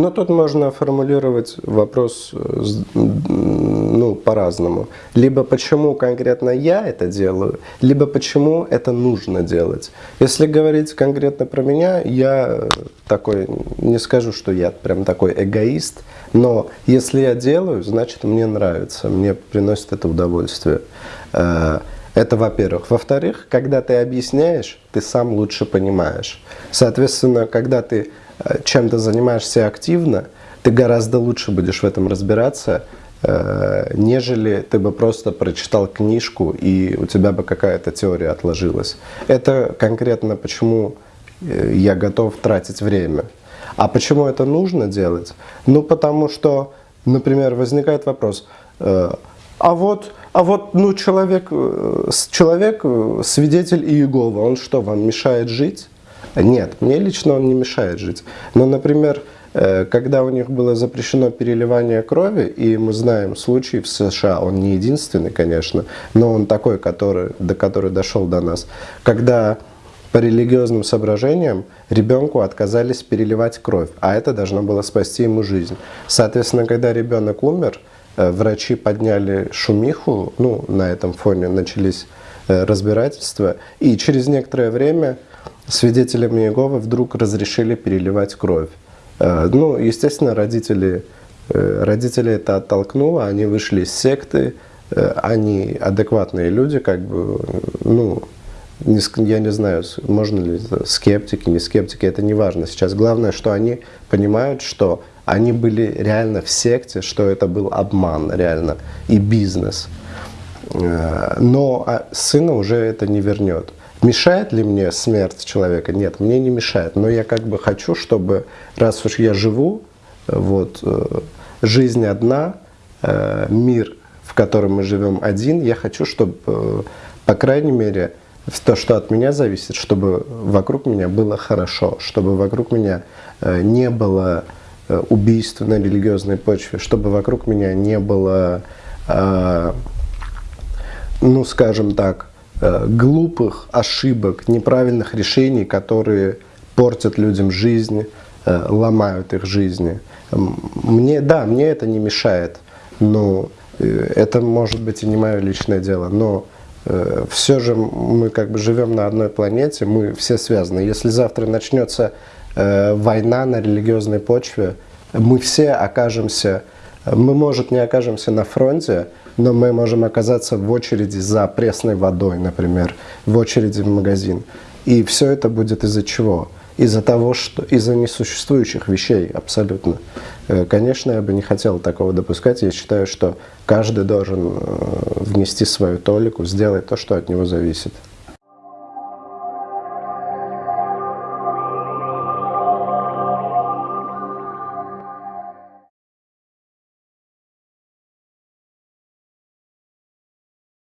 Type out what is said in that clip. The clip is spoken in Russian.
Но тут можно формулировать вопрос э, ну, по-разному. Либо почему конкретно я это делаю, либо почему это нужно делать. Если говорить конкретно про меня, я такой, не скажу, что я прям такой эгоист, но если я делаю, значит мне нравится, мне приносит это удовольствие. Это во-первых. Во-вторых, когда ты объясняешь, ты сам лучше понимаешь. Соответственно, когда ты Э, чем ты занимаешься активно, ты гораздо лучше будешь в этом разбираться, э, нежели ты бы просто прочитал книжку и у тебя бы какая-то теория отложилась. Это конкретно почему э, я готов тратить время. А почему это нужно делать? Ну, потому что, например, возникает вопрос, а вот, а вот ну, человек, человек, свидетель Иеговы, он что, вам мешает жить? Нет, мне лично он не мешает жить. Но, например, э, когда у них было запрещено переливание крови, и мы знаем случай в США, он не единственный, конечно, но он такой, который, до который дошел до нас, когда по религиозным соображениям ребенку отказались переливать кровь, а это должно было спасти ему жизнь. Соответственно, когда ребенок умер, э, врачи подняли шумиху, ну, на этом фоне начались э, разбирательства, и через некоторое время свидетелям Иеговы вдруг разрешили переливать кровь. Э, ну, естественно, родители, э, родители это оттолкнуло, они вышли из секты, э, они адекватные люди, как бы, ну, я не знаю, можно ли скептики, не скептики, это не важно сейчас. Главное, что они понимают, что они были реально в секте, что это был обман реально и бизнес. Но а сына уже это не вернет. Мешает ли мне смерть человека? Нет, мне не мешает. Но я как бы хочу, чтобы, раз уж я живу, вот, э, жизнь одна, э, мир, в котором мы живем один, я хочу, чтобы, э, по крайней мере, то, что от меня зависит, чтобы вокруг меня было хорошо, чтобы вокруг меня не было убийств на религиозной почве, чтобы вокруг меня не было, ну, скажем так, Э, глупых ошибок, неправильных решений, которые портят людям жизнь, э, ломают их жизни. Мне, да, мне это не мешает, но э, это может быть и не мое личное дело, но все же мы как бы живем на одной планете, мы все связаны. Если завтра начнется война на религиозной почве, мы все окажемся, мы, может, не окажемся на фронте, но мы можем оказаться в очереди за пресной водой, например, в очереди в магазин. И все это будет из-за чего? Из-за того, что из-за несуществующих вещей абсолютно. Э, конечно, я бы не хотел такого допускать. Я считаю, что каждый должен э, внести свою толику, сделать то, что от него зависит.